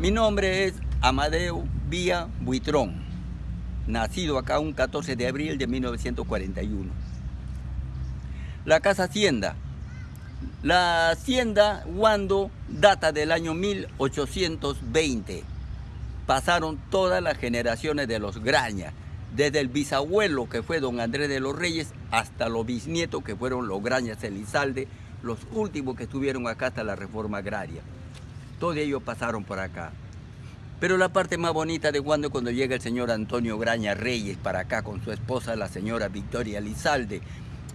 Mi nombre es Amadeo Vía Buitrón, nacido acá un 14 de abril de 1941. La Casa Hacienda. La Hacienda Guando data del año 1820. Pasaron todas las generaciones de los Graña, desde el bisabuelo que fue don Andrés de los Reyes hasta los bisnietos que fueron los Grañas Elizalde, los últimos que estuvieron acá hasta la reforma agraria. Todos ellos pasaron por acá. Pero la parte más bonita de Guando es cuando llega el señor Antonio Graña Reyes para acá con su esposa, la señora Victoria Elizalde,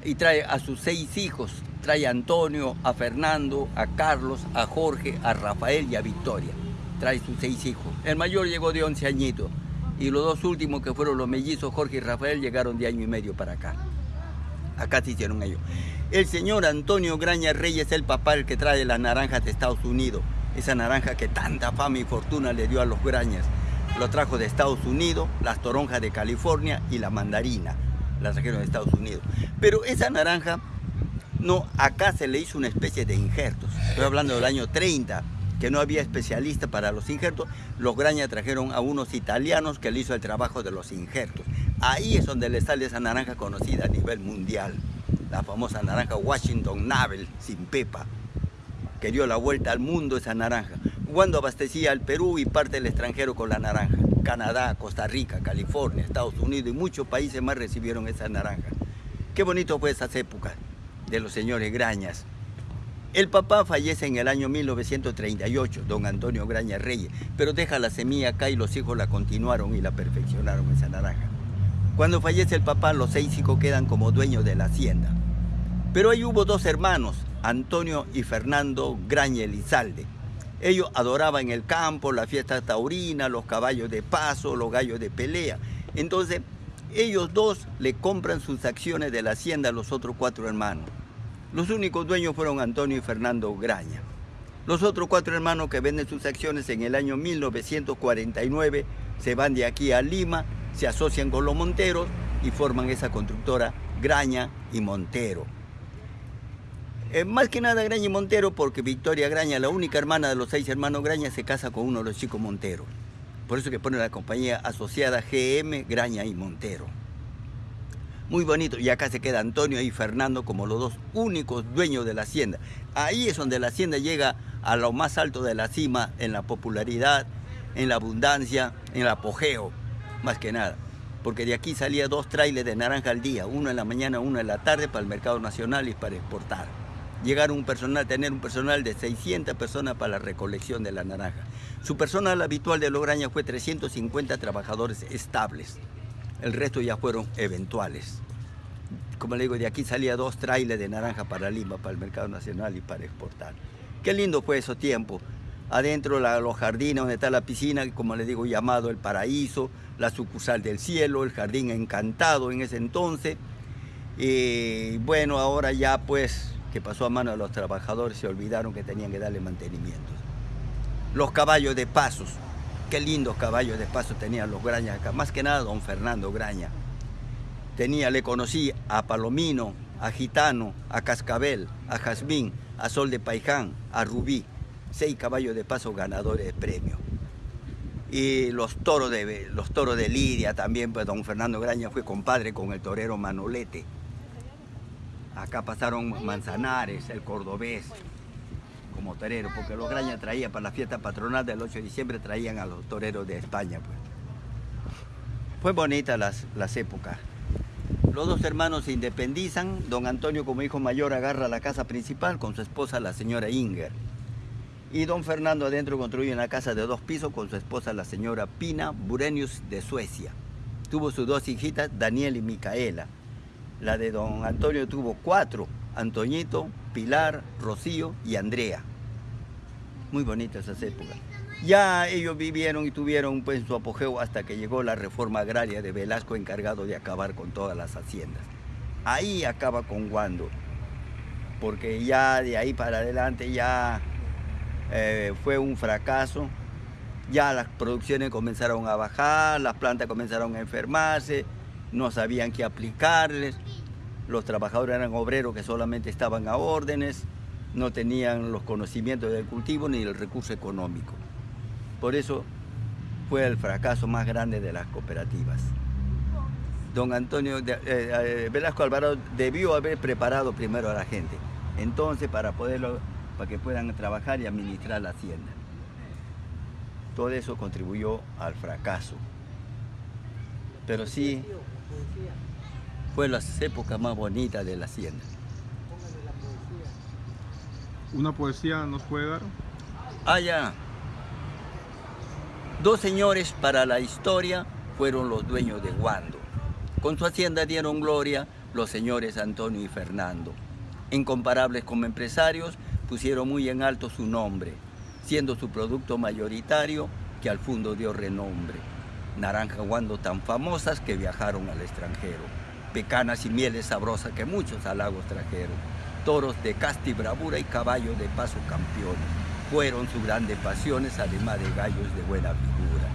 y trae a sus seis hijos, trae a Antonio, a Fernando, a Carlos, a Jorge, a Rafael y a Victoria. Trae sus seis hijos. El mayor llegó de 11 añitos y los dos últimos que fueron los mellizos, Jorge y Rafael, llegaron de año y medio para acá. Acá se hicieron ellos. El señor Antonio Graña Reyes es el papá el que trae las naranjas de Estados Unidos. Esa naranja que tanta fama y fortuna le dio a los Grañas. Lo trajo de Estados Unidos, las toronjas de California y la mandarina. Las trajeron de Estados Unidos. Pero esa naranja, no, acá se le hizo una especie de injertos. Estoy hablando del año 30 que no había especialista para los injertos, los Graña trajeron a unos italianos que le hizo el trabajo de los injertos. Ahí es donde le sale esa naranja conocida a nivel mundial, la famosa naranja Washington Navel sin pepa, que dio la vuelta al mundo esa naranja. Cuando abastecía al Perú y parte del extranjero con la naranja. Canadá, Costa Rica, California, Estados Unidos y muchos países más recibieron esa naranja. Qué bonito fue esas épocas de los señores Grañas. El papá fallece en el año 1938, don Antonio Graña Reyes, pero deja la semilla acá y los hijos la continuaron y la perfeccionaron esa naranja. Cuando fallece el papá, los seis hijos quedan como dueños de la hacienda. Pero ahí hubo dos hermanos, Antonio y Fernando Graña Elizalde. Ellos adoraban el campo, la fiesta taurina, los caballos de paso, los gallos de pelea. Entonces, ellos dos le compran sus acciones de la hacienda a los otros cuatro hermanos. Los únicos dueños fueron Antonio y Fernando Graña. Los otros cuatro hermanos que venden sus acciones en el año 1949 se van de aquí a Lima, se asocian con los Monteros y forman esa constructora Graña y Montero. Eh, más que nada Graña y Montero porque Victoria Graña, la única hermana de los seis hermanos Graña, se casa con uno de los chicos Monteros. Por eso que pone la compañía asociada GM Graña y Montero muy bonito. Y acá se queda Antonio y Fernando como los dos únicos dueños de la hacienda. Ahí es donde la hacienda llega a lo más alto de la cima en la popularidad, en la abundancia, en el apogeo, más que nada. Porque de aquí salía dos trailers de naranja al día, uno en la mañana, uno en la tarde para el mercado nacional y para exportar. Llegar un personal, tener un personal de 600 personas para la recolección de la naranja. Su personal habitual de Lograña fue 350 trabajadores estables el resto ya fueron eventuales. Como le digo, de aquí salía dos trailers de naranja para Lima, para el mercado nacional y para exportar. Qué lindo fue esos tiempos. Adentro los jardines donde está la piscina, como le digo, llamado el paraíso, la sucursal del cielo, el jardín encantado en ese entonces. Y bueno, ahora ya pues que pasó a mano de los trabajadores, se olvidaron que tenían que darle mantenimiento. Los caballos de pasos, Qué lindos caballos de paso tenían los Grañas acá. Más que nada don Fernando Graña. Tenía, le conocí a Palomino, a Gitano, a Cascabel, a Jazmín, a Sol de Paiján, a Rubí. Seis caballos de paso ganadores de premio. Y los toros de, los toros de Lidia también, pues don Fernando Graña fue compadre con el torero Manolete. Acá pasaron Manzanares, el cordobés, como torero, porque los Graña traían para la fiesta patronal del 8 de diciembre, traían a los toreros de España. Pues. Fue bonita las, las épocas. Los dos hermanos se independizan, don Antonio como hijo mayor agarra la casa principal con su esposa la señora Inger. Y don Fernando adentro construye una casa de dos pisos con su esposa la señora Pina Burenius de Suecia. Tuvo sus dos hijitas, Daniel y Micaela. La de don Antonio tuvo cuatro, Antoñito, Pilar, Rocío y Andrea. Muy bonitas esas épocas. Ya ellos vivieron y tuvieron pues, su apogeo hasta que llegó la reforma agraria de Velasco encargado de acabar con todas las haciendas. Ahí acaba con Guando, porque ya de ahí para adelante ya eh, fue un fracaso. Ya las producciones comenzaron a bajar, las plantas comenzaron a enfermarse, no sabían qué aplicarles los trabajadores eran obreros que solamente estaban a órdenes, no tenían los conocimientos del cultivo ni el recurso económico. Por eso fue el fracaso más grande de las cooperativas. Don Antonio eh, eh, Velasco Alvarado debió haber preparado primero a la gente, entonces para poderlo, para que puedan trabajar y administrar la hacienda. Todo eso contribuyó al fracaso. Pero sí, fue las épocas más bonitas de la hacienda. ¿Una poesía nos puede dar? Ah, ya. Dos señores para la historia fueron los dueños de Guando. Con su hacienda dieron gloria los señores Antonio y Fernando. Incomparables como empresarios, pusieron muy en alto su nombre, siendo su producto mayoritario que al fondo dio renombre. Naranja Guando tan famosas que viajaron al extranjero. Pecanas y mieles sabrosas que muchos halagos trajeron. Toros de casta y bravura y caballos de paso campeones. Fueron sus grandes pasiones, además de gallos de buena figura.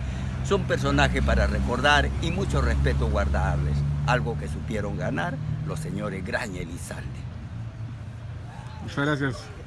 Son personajes para recordar y mucho respeto guardarles, algo que supieron ganar los señores Graña y Lizalde. Muchas gracias.